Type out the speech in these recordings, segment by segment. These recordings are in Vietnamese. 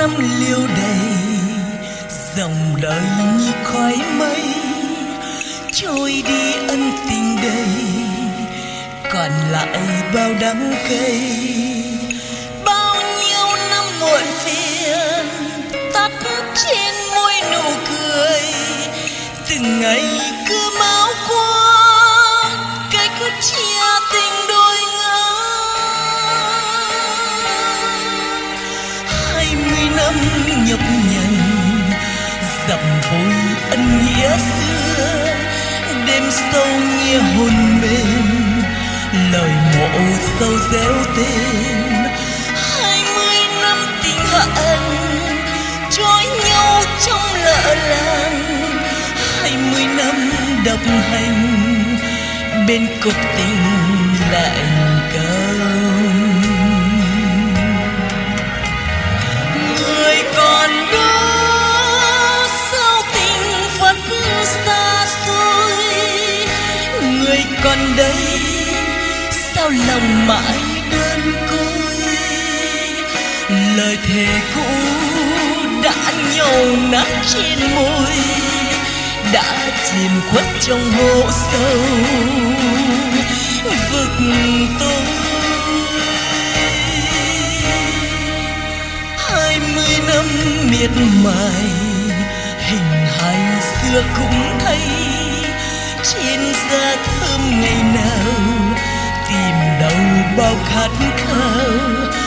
năm liêu đầy, dòng đời như khói mây. Trôi đi ân tình đầy, còn lại bao đắng cay. Bao nhiêu năm muộn phiền, tắt trên môi nụ cười. Từng ngày dặm ân nghĩa xưa đêm sâu nghe hồn mềm lời mộ sâu réo tên hai mươi năm tình hận trói nhau trong lỡ làng hai mươi năm độc hành bên cục tình lạnh cao lòng mãi đơn côi. Lời thề cũ đã nhầu nát trên môi, đã chìm khuất trong hố sâu. Vực tôi hai mươi năm miệt mài, hình hài xưa cũng thấy trên da thơm ngày nào tìm đâu bao khát khao.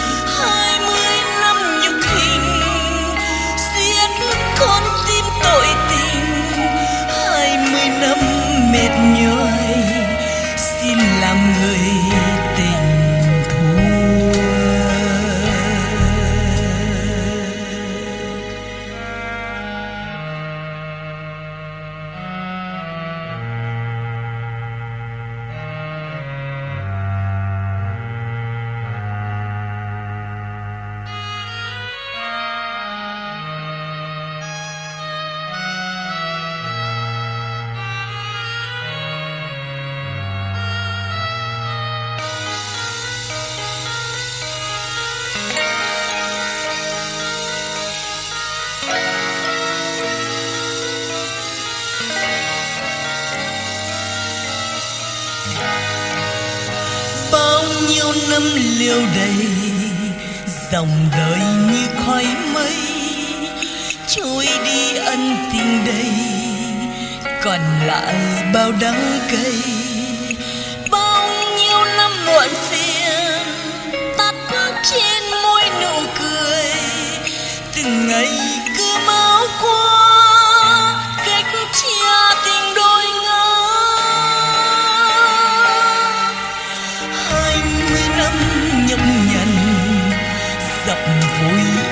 Bao năm liêu đầy, dòng đời như khói mây. Trôi đi ân tình đây còn lại bao đắng cay.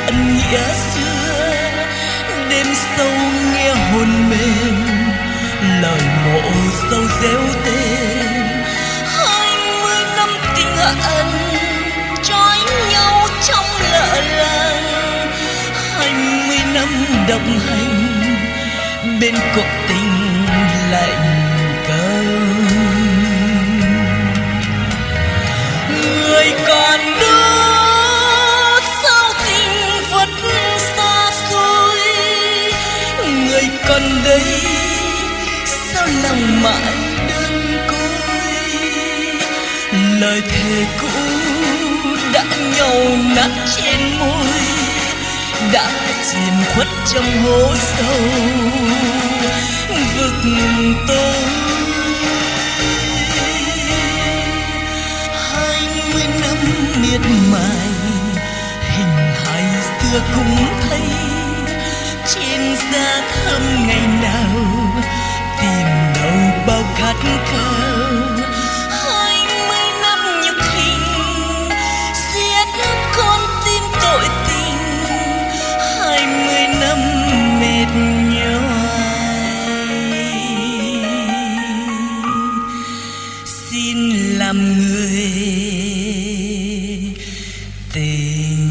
Ân nghĩa xưa, đêm sâu nghe hồn mềm lời mộ sâu reo tên. Hai mươi năm tình ân, trói nhau trong lỡ làng. Hai mươi năm đồng hành, bên cuộc tình còn đây sao lòng mãi đơn côi? Lời thề cũ đã nhau nát trên môi, đã chìm khuất trong hố sâu. Vực tôi, hai mươi năm miệt mài, hình hài xưa cũng thấy trên giá thăm ngày nào. Tìm đâu bao khát khao. Hai mươi năm nhục hình. Giết con tim tội tình. Hai mươi năm mệt nhoài xin làm người tình